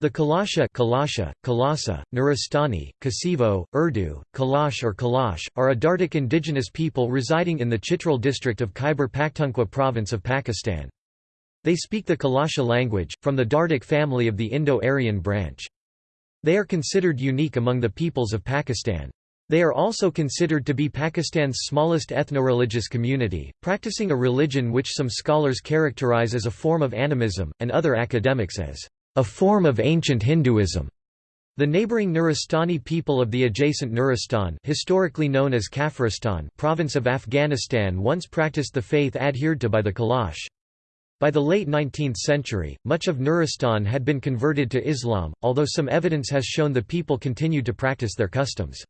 The Kalasha, Kalasha, Kalasa, Nuristani, Kasivo, Urdu, Kalash or Kalash, are a Dardic indigenous people residing in the Chitral district of Khyber Pakhtunkhwa province of Pakistan. They speak the Kalasha language, from the Dardic family of the Indo-Aryan branch. They are considered unique among the peoples of Pakistan. They are also considered to be Pakistan's smallest ethno-religious community, practicing a religion which some scholars characterize as a form of animism, and other academics as a form of ancient Hinduism. The neighboring Nuristani people of the adjacent Nuristan historically known as Kafiristan province of Afghanistan once practiced the faith adhered to by the Kalash. By the late 19th century, much of Nuristan had been converted to Islam, although some evidence has shown the people continued to practice their customs.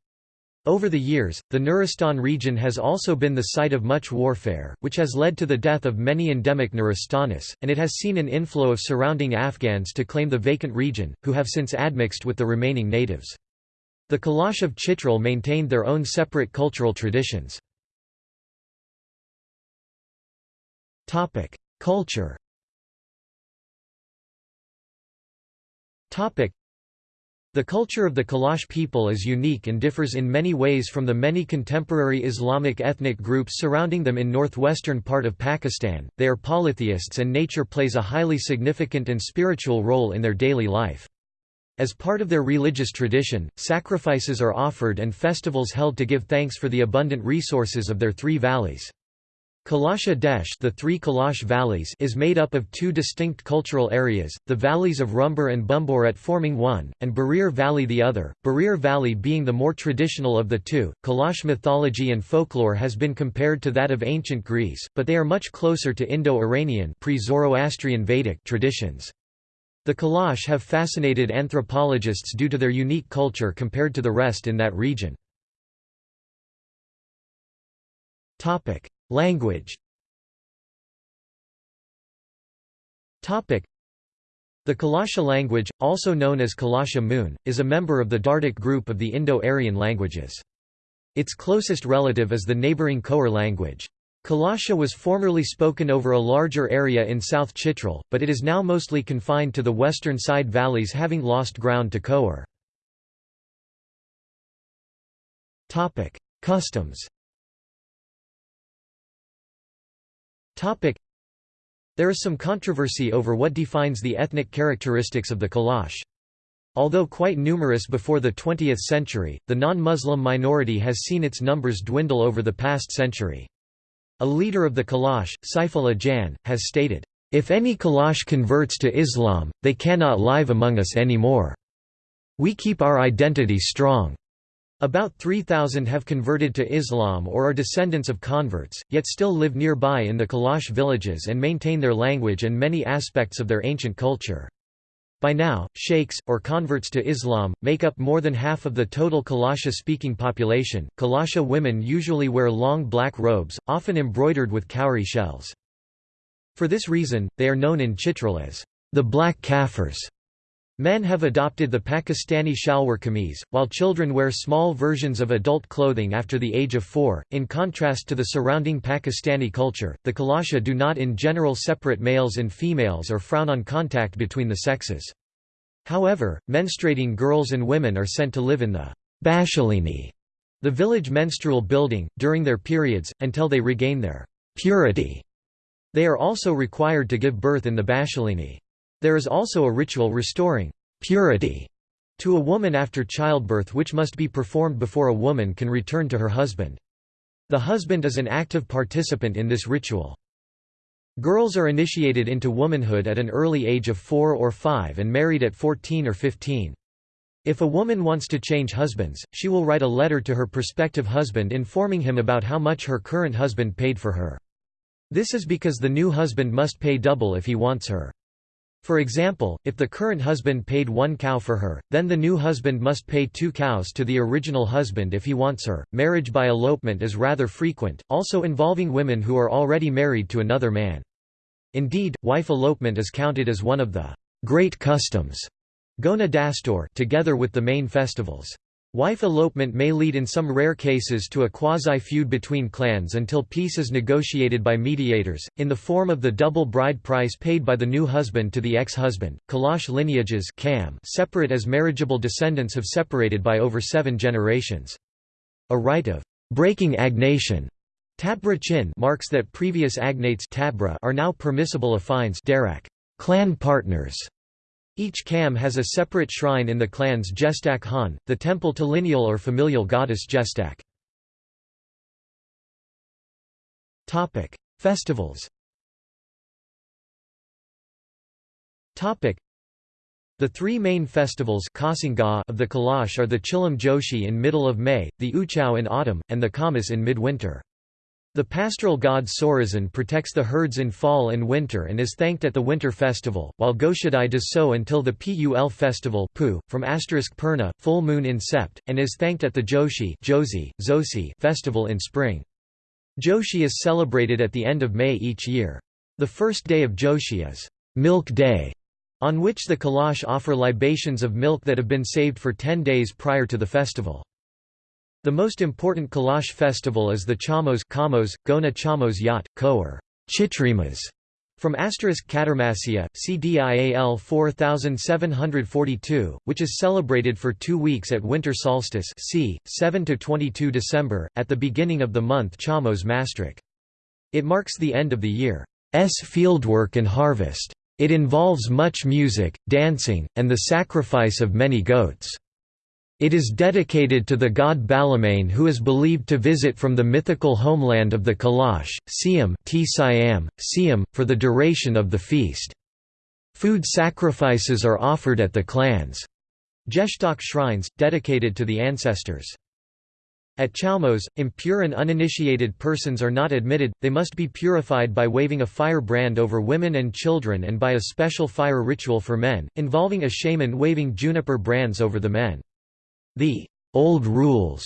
Over the years, the Nuristan region has also been the site of much warfare, which has led to the death of many endemic Nuristanis, and it has seen an inflow of surrounding Afghans to claim the vacant region, who have since admixed with the remaining natives. The Kalash of Chitral maintained their own separate cultural traditions. Culture the culture of the Kalash people is unique and differs in many ways from the many contemporary Islamic ethnic groups surrounding them in northwestern part of Pakistan. They are polytheists and nature plays a highly significant and spiritual role in their daily life. As part of their religious tradition, sacrifices are offered and festivals held to give thanks for the abundant resources of their three valleys. Kalasha Desh the three Kalash valleys is made up of two distinct cultural areas, the valleys of Rumbur and Bumboret forming one, and Barir Valley the other, Barir Valley being the more traditional of the two. Kalash mythology and folklore has been compared to that of ancient Greece, but they are much closer to Indo-Iranian pre-Zoroastrian Vedic traditions. The Kalash have fascinated anthropologists due to their unique culture compared to the rest in that region. Language The Kalasha language, also known as Kalasha-mun, is a member of the Dardic group of the Indo-Aryan languages. Its closest relative is the neighbouring Khowar language. Kalasha was formerly spoken over a larger area in South Chitral, but it is now mostly confined to the western side valleys having lost ground to Khowar. Customs There is some controversy over what defines the ethnic characteristics of the Kalash. Although quite numerous before the 20th century, the non-Muslim minority has seen its numbers dwindle over the past century. A leader of the Kalash, Saifullah Jan, has stated, "...if any Kalash converts to Islam, they cannot live among us anymore. We keep our identity strong." About 3,000 have converted to Islam or are descendants of converts, yet still live nearby in the Kalash villages and maintain their language and many aspects of their ancient culture. By now, sheikhs, or converts to Islam, make up more than half of the total Kalasha-speaking population. Kalasha women usually wear long black robes, often embroidered with cowrie shells. For this reason, they are known in Chitral as the Black Kafirs. Men have adopted the Pakistani shalwar kameez, while children wear small versions of adult clothing after the age of four. In contrast to the surrounding Pakistani culture, the Kalasha do not in general separate males and females or frown on contact between the sexes. However, menstruating girls and women are sent to live in the bashalini, the village menstrual building, during their periods, until they regain their purity. They are also required to give birth in the bashalini. There is also a ritual restoring purity to a woman after childbirth which must be performed before a woman can return to her husband. The husband is an active participant in this ritual. Girls are initiated into womanhood at an early age of 4 or 5 and married at 14 or 15. If a woman wants to change husbands, she will write a letter to her prospective husband informing him about how much her current husband paid for her. This is because the new husband must pay double if he wants her. For example, if the current husband paid one cow for her, then the new husband must pay two cows to the original husband if he wants her. Marriage by elopement is rather frequent, also involving women who are already married to another man. Indeed, wife elopement is counted as one of the great customs Gona Dastur together with the main festivals. Wife elopement may lead in some rare cases to a quasi-feud between clans until peace is negotiated by mediators, in the form of the double bride price paid by the new husband to the ex-husband. Kalash lineages separate as marriageable descendants have separated by over seven generations. A rite of breaking agnation Tabra chin marks that previous agnates tabra are now permissible affines clan partners each Kam has a separate shrine in the clan's Gestak Han, the temple to lineal or familial goddess Gestak. Festivals the three main festivals of the Kalash are the Chilam Joshi in middle of May, the Uchao in autumn, and the Kamas in midwinter. The pastoral god Sorazan protects the herds in fall and winter and is thanked at the winter festival, while Goshadai does so until the Pul festival from asterisk Purna, full moon in Sept, and is thanked at the Joshi Josi, Zosi festival in spring. Joshi is celebrated at the end of May each year. The first day of Joshi is Milk Day, on which the Kalash offer libations of milk that have been saved for ten days prior to the festival. The most important Kalash festival is the Chamos Kamos, Gona Chamos Yat, Ko Chitrimas, from asterisk Katarmasya, CDIAL 4742, which is celebrated for two weeks at winter solstice c. 7–22 December, at the beginning of the month Chamos Mastrik. It marks the end of the year's fieldwork and harvest. It involves much music, dancing, and the sacrifice of many goats. It is dedicated to the god Balamane who is believed to visit from the mythical homeland of the Kalash, Siam, Siam, for the duration of the feast. Food sacrifices are offered at the clans' Gestak shrines, dedicated to the ancestors. At Chalmos, impure and uninitiated persons are not admitted, they must be purified by waving a fire brand over women and children and by a special fire ritual for men, involving a shaman waving juniper brands over the men. The old rules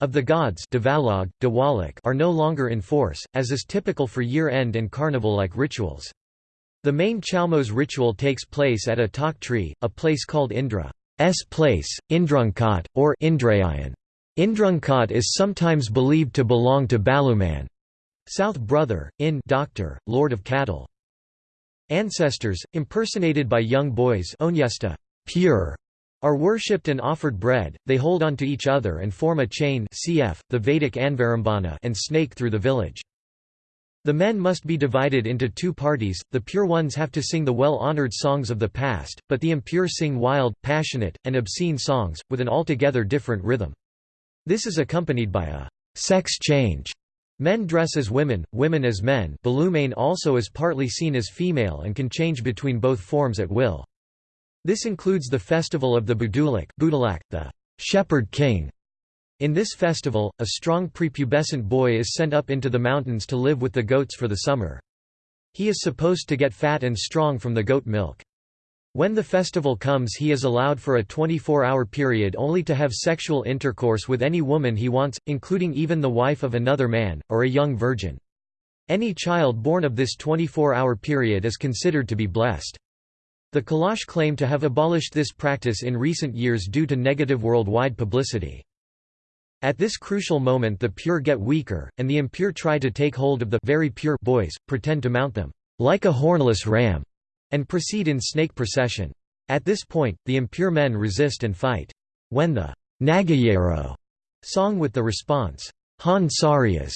of the gods are no longer in force, as is typical for year-end and carnival-like rituals. The main Chalmos ritual takes place at a tak tree, a place called Indra's place, Indrunkot, or Indrayan. Indrunkot is sometimes believed to belong to Baluman, South brother, in doctor, lord of cattle. Ancestors, impersonated by young boys onyesta, pure are worshipped and offered bread, they hold on to each other and form a chain cf. the Vedic Anvarambana and snake through the village. The men must be divided into two parties, the pure ones have to sing the well-honored songs of the past, but the impure sing wild, passionate, and obscene songs, with an altogether different rhythm. This is accompanied by a sex change. Men dress as women, women as men Balumane also is partly seen as female and can change between both forms at will. This includes the festival of the Budulak, the shepherd king. In this festival, a strong prepubescent boy is sent up into the mountains to live with the goats for the summer. He is supposed to get fat and strong from the goat milk. When the festival comes he is allowed for a 24-hour period only to have sexual intercourse with any woman he wants, including even the wife of another man, or a young virgin. Any child born of this 24-hour period is considered to be blessed. The Kalash claim to have abolished this practice in recent years due to negative worldwide publicity. At this crucial moment the pure get weaker, and the impure try to take hold of the very pure boys, pretend to mount them, like a hornless ram, and proceed in snake procession. At this point, the impure men resist and fight. When the Nagayero song with the response, Han Sarias,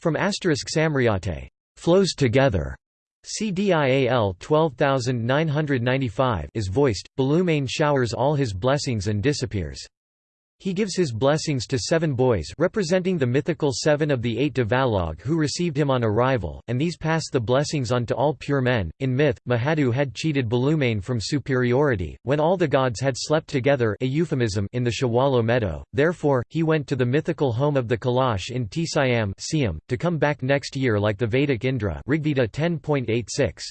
from asterisk Samriate, flows together, CDIAL 12995 is voiced, Balumane showers all his blessings and disappears. He gives his blessings to seven boys representing the mythical seven of the eight Devalog who received him on arrival, and these pass the blessings on to all pure men. In myth, Mahadu had cheated Balumane from superiority, when all the gods had slept together a euphemism in the Shawalo meadow, therefore, he went to the mythical home of the Kalash in Tisayam to come back next year like the Vedic Indra Rigveda 10.86.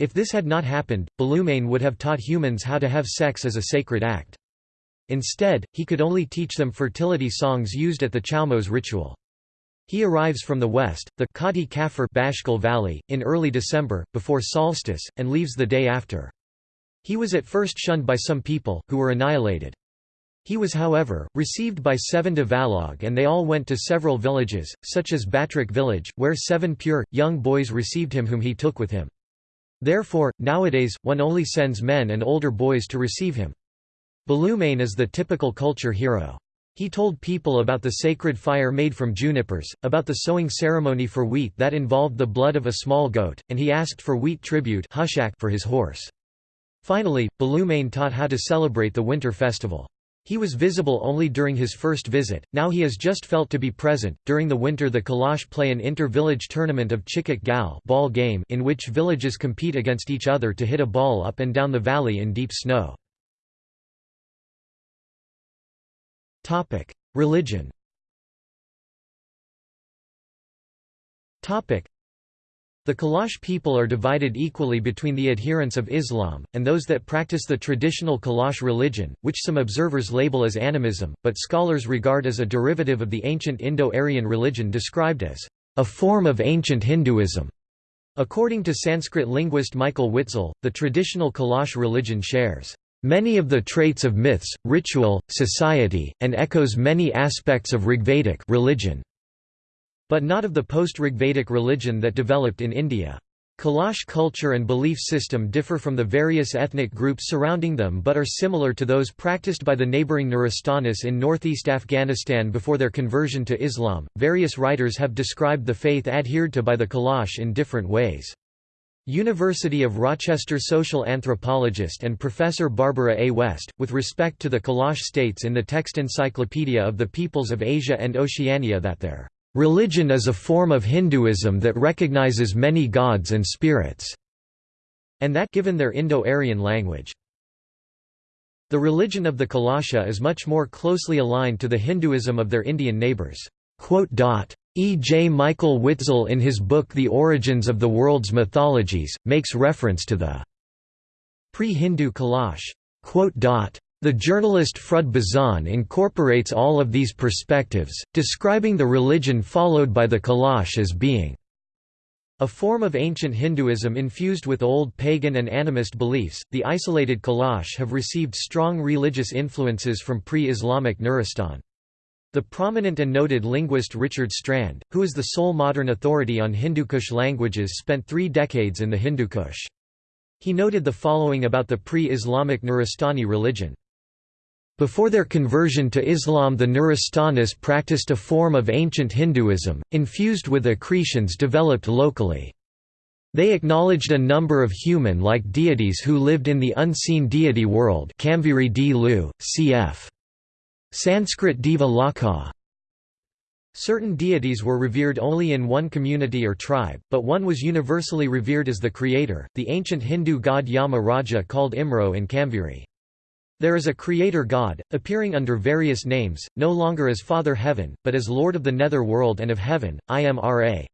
If this had not happened, Balumane would have taught humans how to have sex as a sacred act. Instead, he could only teach them fertility songs used at the Chalmos ritual. He arrives from the west, the Kati Kafir Bashkal Valley, in early December, before solstice, and leaves the day after. He was at first shunned by some people, who were annihilated. He was however, received by seven Devalog and they all went to several villages, such as Batrik village, where seven pure, young boys received him whom he took with him. Therefore, nowadays, one only sends men and older boys to receive him. Balumane is the typical culture hero. He told people about the sacred fire made from junipers, about the sowing ceremony for wheat that involved the blood of a small goat, and he asked for wheat tribute for his horse. Finally, Balumane taught how to celebrate the winter festival. He was visible only during his first visit, now he is just felt to be present. During the winter, the Kalash play an inter village tournament of Chikik Gal ball game in which villages compete against each other to hit a ball up and down the valley in deep snow. Religion. The Kalash people are divided equally between the adherents of Islam, and those that practice the traditional Kalash religion, which some observers label as animism, but scholars regard as a derivative of the ancient Indo-Aryan religion described as a form of ancient Hinduism. According to Sanskrit linguist Michael Witzel, the traditional Kalash religion shares many of the traits of myths, ritual, society, and echoes many aspects of Rigvedic religion. But not of the post-Rigvedic religion that developed in India. Kalash culture and belief system differ from the various ethnic groups surrounding them but are similar to those practiced by the neighboring Nuristanis in northeast Afghanistan before their conversion to Islam. Various writers have described the faith adhered to by the Kalash in different ways. University of Rochester social anthropologist and professor Barbara A. West, with respect to the Kalash states in the text Encyclopedia of the Peoples of Asia and Oceania that their Religion is a form of Hinduism that recognizes many gods and spirits, and that given their Indo-Aryan language. The religion of the Kalasha is much more closely aligned to the Hinduism of their Indian neighbors. E. J. Michael Witzel in his book The Origins of the World's Mythologies, makes reference to the pre-Hindu Kalash. The journalist Frud Bezhan incorporates all of these perspectives, describing the religion followed by the Kalash as being a form of ancient Hinduism infused with old pagan and animist beliefs. The isolated Kalash have received strong religious influences from pre-Islamic Nuristan. The prominent and noted linguist Richard Strand, who is the sole modern authority on Hindu Kush languages spent three decades in the Hindu Kush. He noted the following about the pre-Islamic Nuristani religion. Before their conversion to Islam the Nuristanis practiced a form of ancient Hinduism, infused with accretions developed locally. They acknowledged a number of human-like deities who lived in the unseen deity world Kamviri D. Lu, cf. Sanskrit Deva Lakha. Certain deities were revered only in one community or tribe, but one was universally revered as the creator, the ancient Hindu god Yama Raja called Imro in Kamviri. There is a creator god, appearing under various names, no longer as Father Heaven, but as Lord of the nether world and of heaven, Imra.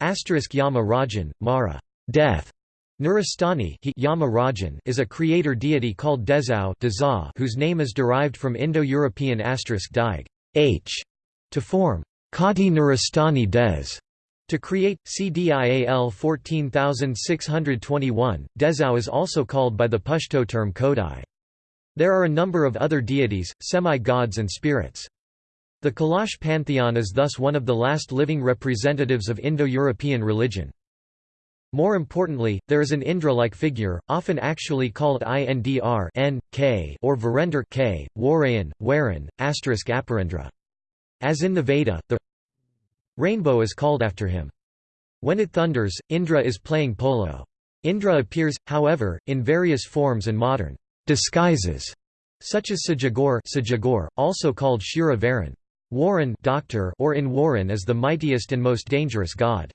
Asterisk Yama Rajan, Mara death. Nuristani is a creator deity called Dezau whose name is derived from Indo-European asterisk dig h to form Kati Nuristani Des. To create, CDIAL 14621, Dezau is also called by the Pashto term Kodai. There are a number of other deities, semi-gods and spirits. The Kalash pantheon is thus one of the last living representatives of Indo-European religion. More importantly, there is an Indra-like figure, often actually called Indr N, K or Virender K, Warayan, Waran, asterisk Aparendra. As in the Veda, the rainbow is called after him. When it thunders, Indra is playing polo. Indra appears, however, in various forms and modern disguises, such as Sajagor, Sajagor also called Shura Varan. Warren doctor or in Warren is the mightiest and most dangerous god.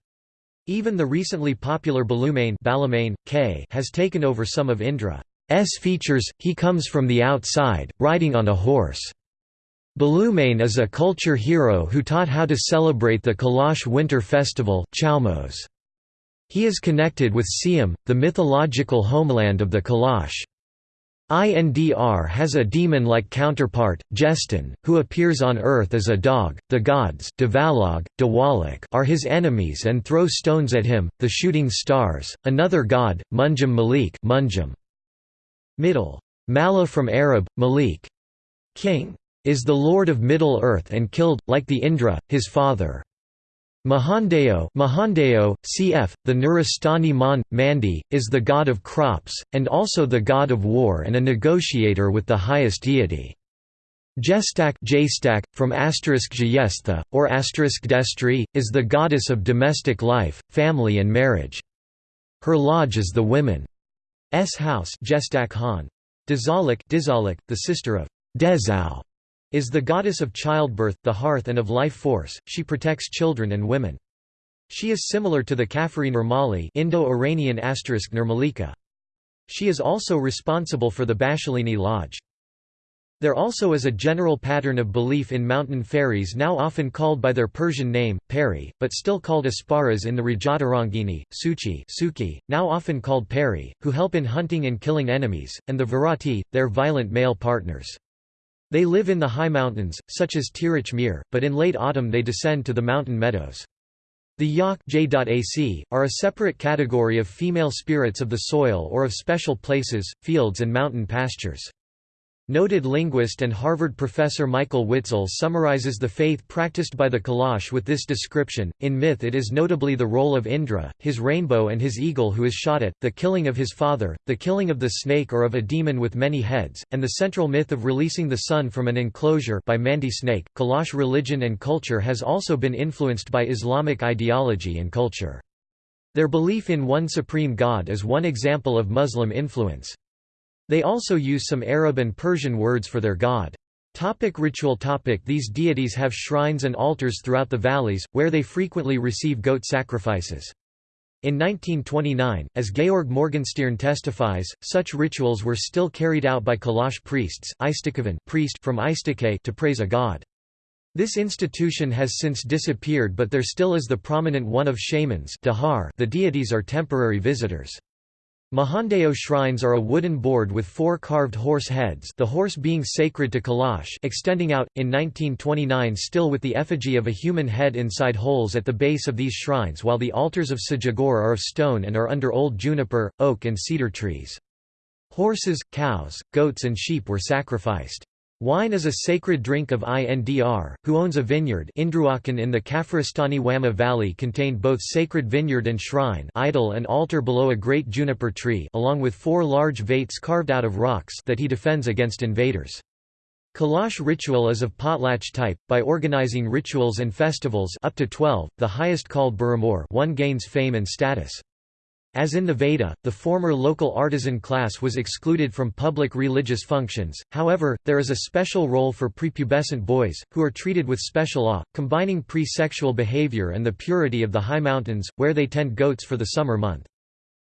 Even the recently popular Balumane Balamane, K has taken over some of Indra's features, he comes from the outside, riding on a horse. Balumane is a culture hero who taught how to celebrate the Kalash winter festival Chalmos. He is connected with Siam, the mythological homeland of the Kalash. Indr has a demon-like counterpart, Jestin, who appears on Earth as a dog. The gods Devalog, Dewalik are his enemies and throw stones at him, the shooting stars. Another god, Munjum Malik Munjum. Middle. Mala from Arab, Malik. king, is the lord of Middle Earth and killed, like the Indra, his father. Mahandeo, Mahandeo cf. the Nuristani Mon, Mandi, is the god of crops, and also the god of war and a negotiator with the highest deity. Jestak Jstak from asterisk Jyestha, or asterisk Destri, is the goddess of domestic life, family and marriage. Her lodge is the women's house Gestak Han. Dizalik, Dizalik, the sister of Dezau, is the goddess of childbirth, the hearth and of life force, she protects children and women. She is similar to the Kafiri Nirmali Indo-Iranian asterisk Nirmalika. She is also responsible for the Bashalini Lodge. There also is a general pattern of belief in mountain fairies now often called by their Persian name, Peri, but still called Apsaras in the Rajatarangini, Suchi Suki, now often called Peri, who help in hunting and killing enemies, and the Virati, their violent male partners. They live in the high mountains, such as Tirich but in late autumn they descend to the mountain meadows. The Yak J.AC, are a separate category of female spirits of the soil or of special places, fields and mountain pastures. Noted linguist and Harvard professor Michael Witzel summarizes the faith practiced by the Kalash with this description. In myth, it is notably the role of Indra, his rainbow, and his eagle who is shot at, the killing of his father, the killing of the snake or of a demon with many heads, and the central myth of releasing the sun from an enclosure by Mandi snake. Kalash religion and culture has also been influenced by Islamic ideology and culture. Their belief in one supreme God is one example of Muslim influence. They also use some Arab and Persian words for their god. Topic ritual topic These deities have shrines and altars throughout the valleys, where they frequently receive goat sacrifices. In 1929, as Georg Morgenstierne testifies, such rituals were still carried out by Kalash priests priest from Istike to praise a god. This institution has since disappeared but there still is the prominent one of shamans the deities are temporary visitors. Mahandeo shrines are a wooden board with four carved horse heads the horse being sacred to Kalash extending out, in 1929 still with the effigy of a human head inside holes at the base of these shrines while the altars of Sajagor are of stone and are under old juniper, oak and cedar trees. Horses, cows, goats and sheep were sacrificed. Wine is a sacred drink of Indr, who owns a vineyard Indruakan in the Kafiristani Wama Valley contained both sacred vineyard and shrine idol and altar below a great juniper tree along with four large vates carved out of rocks that he defends against invaders. Kalash ritual is of potlatch type, by organizing rituals and festivals up to 12, the highest called Buramur one gains fame and status. As in the Veda, the former local artisan class was excluded from public religious functions, however, there is a special role for prepubescent boys, who are treated with special awe, combining pre-sexual behavior and the purity of the high mountains, where they tend goats for the summer month.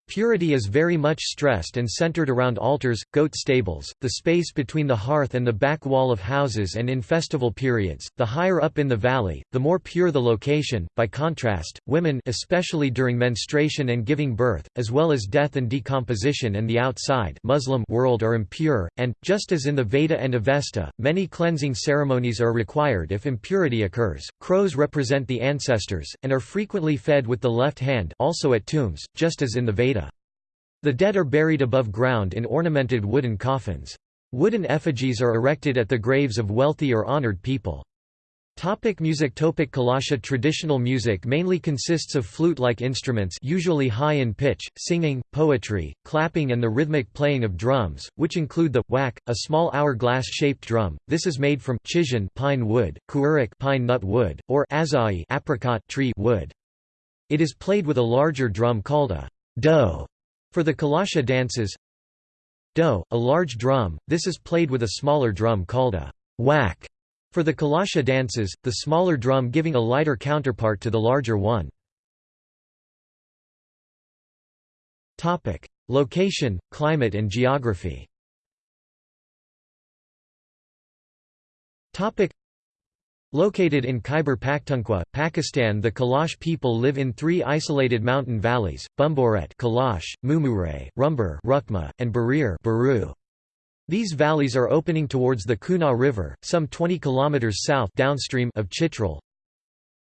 Purity is very much stressed and centered around altars, goat stables, the space between the hearth and the back wall of houses and in festival periods. The higher up in the valley, the more pure the location. By contrast, women especially during menstruation and giving birth, as well as death and decomposition and the outside Muslim world are impure, and, just as in the Veda and Avesta, many cleansing ceremonies are required if impurity occurs. Crows represent the ancestors, and are frequently fed with the left hand also at tombs, just as in the Veda. The dead are buried above ground in ornamented wooden coffins. Wooden effigies are erected at the graves of wealthy or honored people. Topic music Topic Kalasha Traditional music mainly consists of flute-like instruments usually high in pitch, singing, poetry, clapping and the rhythmic playing of drums, which include the whack, a small hourglass-shaped drum. This is made from chijan pine wood, kuurik pine nut wood, or azai apricot tree wood. It is played with a larger drum called a do for the Kalasha dances Do, a large drum, this is played with a smaller drum called a whack. For the Kalasha dances, the smaller drum giving a lighter counterpart to the larger one. Topic: Location, climate and geography Located in Khyber Pakhtunkhwa, Pakistan the Kalash people live in three isolated mountain valleys, Bumboret Kalash, Mumure, Rumbur Rukma, and Barir Baru. These valleys are opening towards the Kunar River, some 20 km south downstream of Chitral.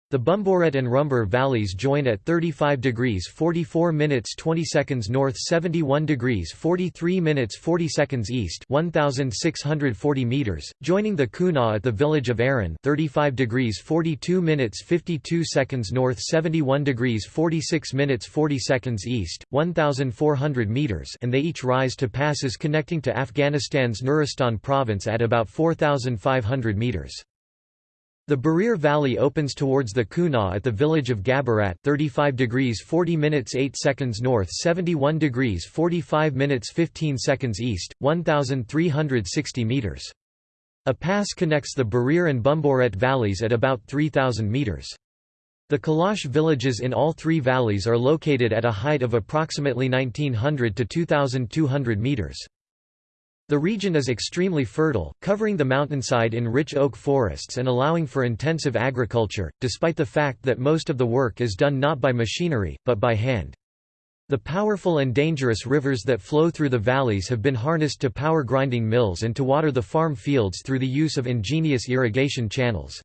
The Bumboret and Rumbur valleys join at 35 degrees 44 minutes 20 seconds north 71 degrees 43 minutes 40 seconds east 1640 meters, joining the Kunar at the village of Aran 35 degrees 42 minutes 52 seconds north 71 degrees 46 minutes 40 seconds east 1400 meters and they each rise to passes connecting to Afghanistan's Nuristan province at about 4500 meters. The Barir Valley opens towards the Kunar at the village of Gabarat 35 degrees 40 minutes 8 seconds north 71 degrees 45 minutes 15 seconds east, 1,360 meters. A pass connects the Barir and Bumboret valleys at about 3,000 meters. The Kalash villages in all three valleys are located at a height of approximately 1900 to 2,200 meters. The region is extremely fertile, covering the mountainside in rich oak forests and allowing for intensive agriculture, despite the fact that most of the work is done not by machinery, but by hand. The powerful and dangerous rivers that flow through the valleys have been harnessed to power grinding mills and to water the farm fields through the use of ingenious irrigation channels.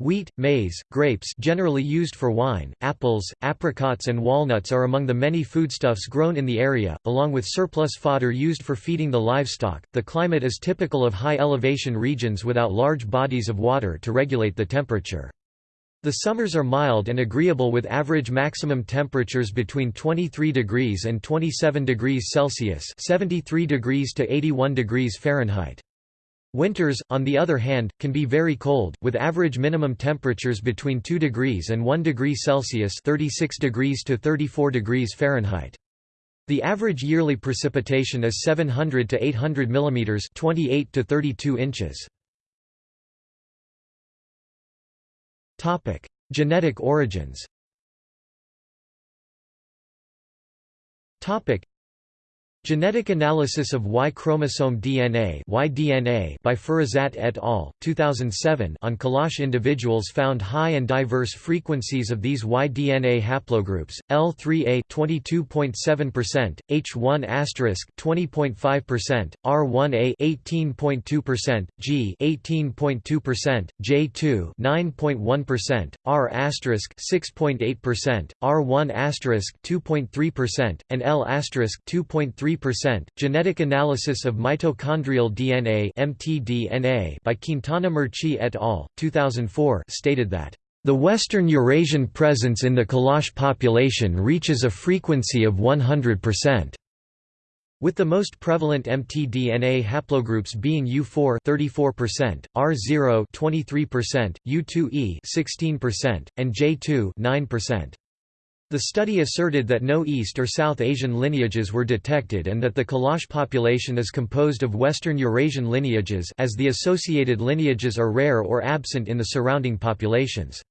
Wheat, maize, grapes generally used for wine, apples, apricots and walnuts are among the many foodstuffs grown in the area, along with surplus fodder used for feeding the livestock. The climate is typical of high elevation regions without large bodies of water to regulate the temperature. The summers are mild and agreeable with average maximum temperatures between 23 degrees and 27 degrees Celsius 73 degrees to 81 degrees Fahrenheit. Winters, on the other hand, can be very cold, with average minimum temperatures between 2 degrees and 1 degree Celsius 36 degrees to 34 degrees Fahrenheit. The average yearly precipitation is 700 to 800 mm 28 to 32 inches. Genetic origins Genetic analysis of Y chromosome DNA (Y-DNA) by Firasat et al. 2007 on Kalash individuals found high and diverse frequencies of these Y-DNA haplogroups: L3A 22.7%, H1 20.5%, R1A 18.2%, G 18.2%, J2 9.1%, R 6.8%, R1 2.3%, and L 2.3 3%. Genetic analysis of mitochondrial DNA (mtDNA) by Quintana-Murci et al. 2004 stated that the Western Eurasian presence in the Kalash population reaches a frequency of 100%. With the most prevalent mtDNA haplogroups being U4 34%, R0 23%, U2E 16%, and J2 9%. The study asserted that no East or South Asian lineages were detected and that the Kalash population is composed of Western Eurasian lineages as the associated lineages are rare or absent in the surrounding populations.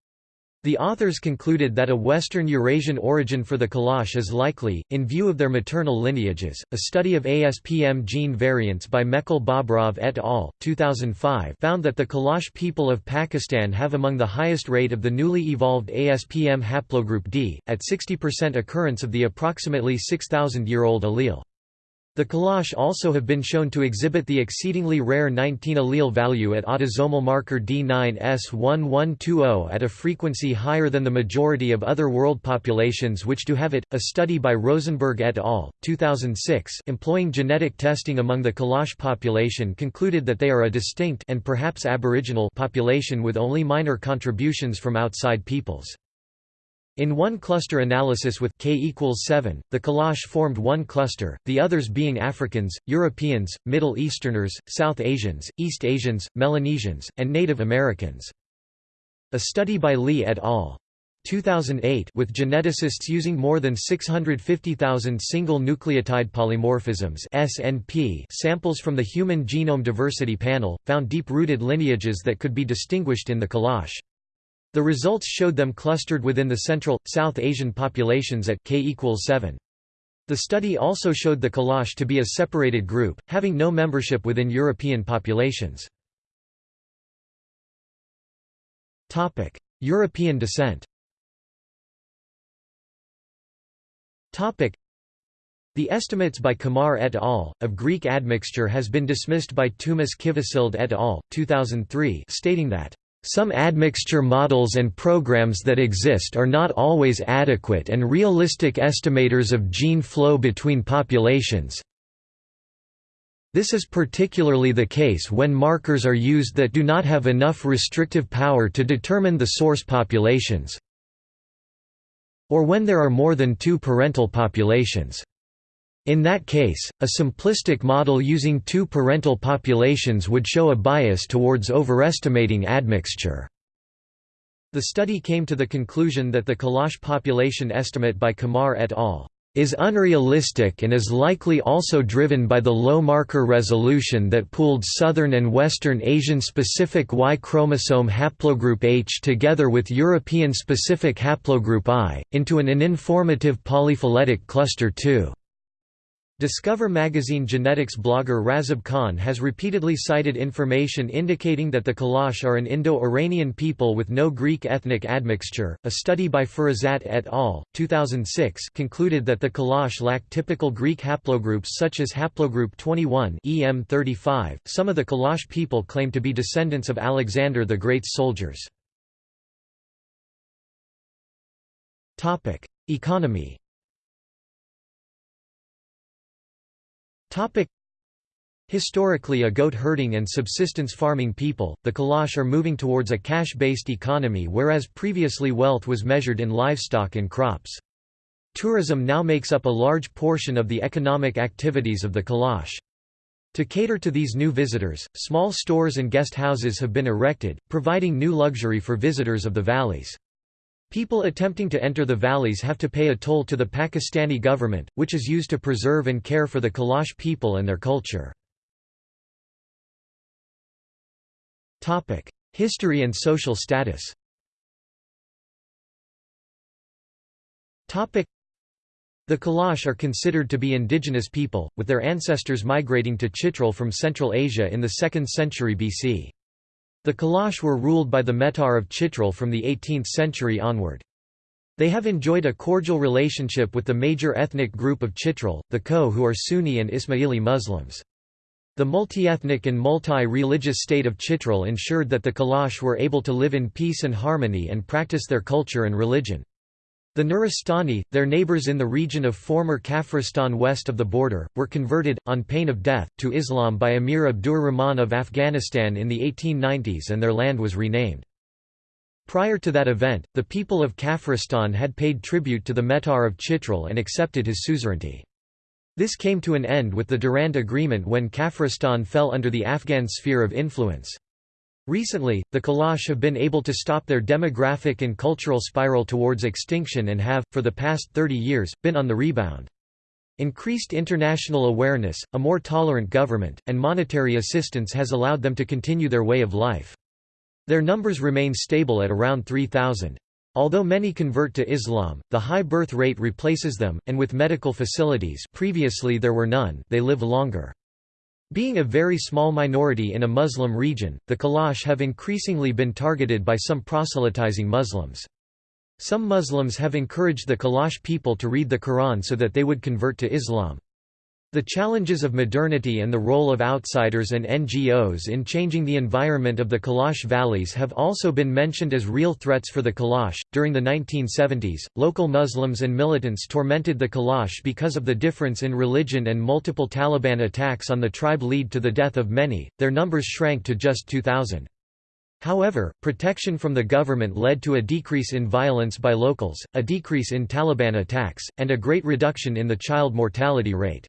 The authors concluded that a Western Eurasian origin for the Kalash is likely, in view of their maternal lineages. A study of ASPM gene variants by Mekel-Bobrov et al. 2005 found that the Kalash people of Pakistan have among the highest rate of the newly evolved ASPM haplogroup D, at 60% occurrence of the approximately 6,000 year old allele. The Kalash also have been shown to exhibit the exceedingly rare 19 allele value at autosomal marker D9S1120 at a frequency higher than the majority of other world populations which do have it. A study by Rosenberg et al. 2006 employing genetic testing among the Kalash population concluded that they are a distinct and perhaps aboriginal population with only minor contributions from outside peoples. In one cluster analysis with k equals 7, the Kalash formed one cluster, the others being Africans, Europeans, Middle Easterners, South Asians, East Asians, Melanesians, and Native Americans. A study by Li et al. 2008 with geneticists using more than 650,000 single nucleotide polymorphisms SNP samples from the Human Genome Diversity Panel, found deep-rooted lineages that could be distinguished in the Kalash. The results showed them clustered within the Central, South Asian populations at k equals 7. The study also showed the Kalash to be a separated group, having no membership within European populations. European descent the estimates by Qamar et al. of Greek admixture has been dismissed by Toomas Kivisild et al. 2003 stating that Some admixture models and programs that exist are not always adequate and realistic estimators of gene flow between populations. This is particularly the case when markers are used that do not have enough restrictive power to determine the source populations, or when there are more than two parental populations. In that case, a simplistic model using two parental populations would show a bias towards overestimating admixture. The study came to the conclusion that the Kalash population estimate by Qamar et al. is unrealistic and is likely also driven by the low marker resolution that pooled Southern and Western Asian-specific Y chromosome haplogroup H together with European-specific haplogroup I, into an uninformative polyphyletic cluster 2. Discover magazine genetics blogger Razib Khan has repeatedly cited information indicating that the Kalash are an Indo-Iranian people with no Greek ethnic admixture. A study by Firasat et al. 2006 concluded that the Kalash lack typical Greek haplogroups such as haplogroup 21 EM35. Some of the Kalash people claim to be descendants of Alexander the Great's soldiers. Topic: Economy Historically a goat-herding and subsistence farming people, the Kalash are moving towards a cash-based economy whereas previously wealth was measured in livestock and crops. Tourism now makes up a large portion of the economic activities of the Kalash. To cater to these new visitors, small stores and guest houses have been erected, providing new luxury for visitors of the valleys. People attempting to enter the valleys have to pay a toll to the Pakistani government, which is used to preserve and care for the Kalash people and their culture. History and social status the Kalash are considered to be indigenous people, with their ancestors migrating to Chitral from Central Asia in the 2nd century BC. The Kalash were ruled by the Mehtar of Chitral from the 18th century onward. They have enjoyed a cordial relationship with the major ethnic group of Chitral, the Kho who are Sunni and Ismaili Muslims. The multi-ethnic and multi-religious state of Chitral ensured that the Kalash were able to live in peace and harmony and practice their culture and religion. The Nuristani, their neighbors in the region of former Kafiristan west of the border, were converted, on pain of death, to Islam by Emir Abdur Rahman of Afghanistan in the 1890s and their land was renamed. Prior to that event, the people of Kafiristan had paid tribute to the Mehtar of Chitral and accepted his suzerainty. This came to an end with the Durand Agreement when Kafiristan fell under the Afghan sphere of influence. Recently, the Kalash have been able to stop their demographic and cultural spiral towards extinction and have, for the past 30 years, been on the rebound. Increased international awareness, a more tolerant government, and monetary assistance has allowed them to continue their way of life. Their numbers remain stable at around 3,000. Although many convert to Islam, the high birth rate replaces them, and with medical facilities previously there were none they live longer. Being a very small minority in a Muslim region, the Kalash have increasingly been targeted by some proselytizing Muslims. Some Muslims have encouraged the Kalash people to read the Quran so that they would convert to Islam. The challenges of modernity and the role of outsiders and NGOs in changing the environment of the Kalash valleys have also been mentioned as real threats for the Kalash. During the 1970s, local Muslims and militants tormented the Kalash because of the difference in religion and multiple Taliban attacks on the tribe lead to the death of many, their numbers shrank to just 2,000. However, protection from the government led to a decrease in violence by locals, a decrease in Taliban attacks, and a great reduction in the child mortality rate.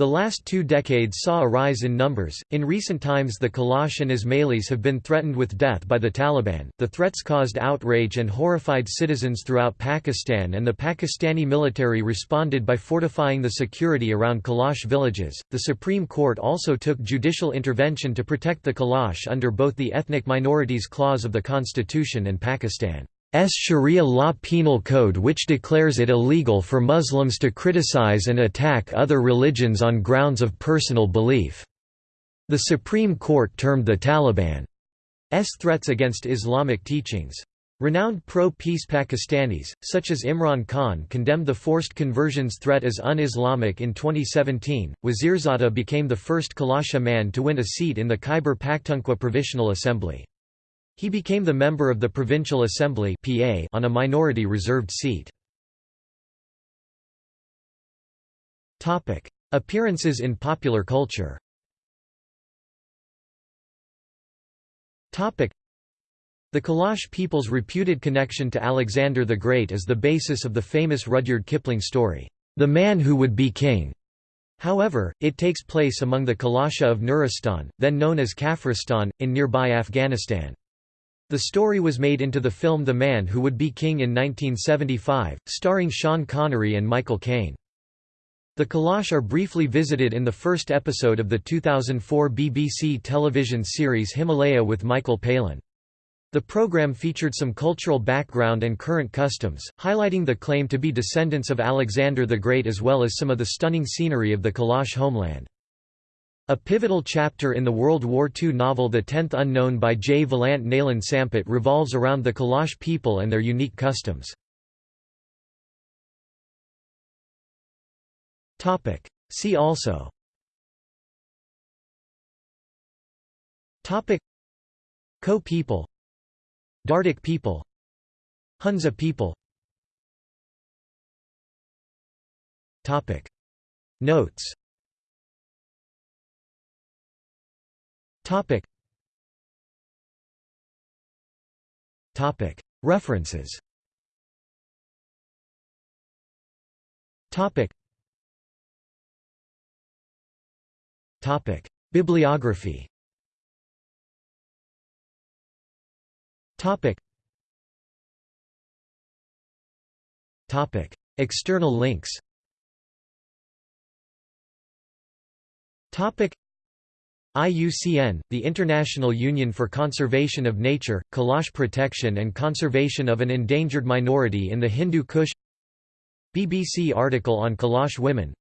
The last two decades saw a rise in numbers. In recent times, the Kalash and Ismailis have been threatened with death by the Taliban. The threats caused outrage and horrified citizens throughout Pakistan, and the Pakistani military responded by fortifying the security around Kalash villages. The Supreme Court also took judicial intervention to protect the Kalash under both the Ethnic Minorities Clause of the Constitution and Pakistan. S Sharia law penal code which declares it illegal for Muslims to criticize and attack other religions on grounds of personal belief. The Supreme Court termed the Taliban's threats against Islamic teachings. Renowned pro-peace Pakistanis, such as Imran Khan condemned the forced conversions threat as un-Islamic in 2017. Wazirzada became the first Kalasha man to win a seat in the Khyber Pakhtunkhwa Provisional Assembly. He became the member of the Provincial Assembly PA on a minority reserved seat. Topic: Appearances in popular culture Topic: the Kalash people's reputed connection to Alexander the Great is the basis of the famous Rudyard Kipling story, The Man Who Would Be King. However, it takes place among the Kalasha of Nuristan, then known as Kafiristan, in nearby Afghanistan. The story was made into the film The Man Who Would Be King in 1975, starring Sean Connery and Michael Caine. The Kalash are briefly visited in the first episode of the 2004 BBC television series Himalaya with Michael Palin. The program featured some cultural background and current customs, highlighting the claim to be descendants of Alexander the Great as well as some of the stunning scenery of the Kalash homeland. A pivotal chapter in the World War II novel The Tenth Unknown by J. Valant Nalan Samput revolves around the Kalash people and their unique customs. See also. Kho people. Dardic people. Hunza people. Notes Topic. Topic. References. Topic. Topic. Bibliography. Topic. Topic. External links. Topic. IUCN, the International Union for Conservation of Nature, Kalash Protection and Conservation of an Endangered Minority in the Hindu Kush BBC article on Kalash women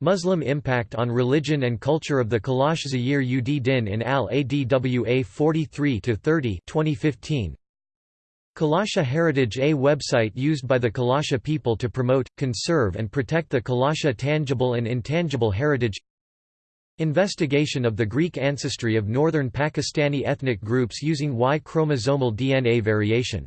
Muslim impact on religion and culture of the Kalash Zahir ud Din in Al-Adwa 43-30 2015. Kalasha Heritage A website used by the Kalasha people to promote, conserve and protect the Kalasha tangible and intangible heritage Investigation of the Greek ancestry of northern Pakistani ethnic groups using Y chromosomal DNA variation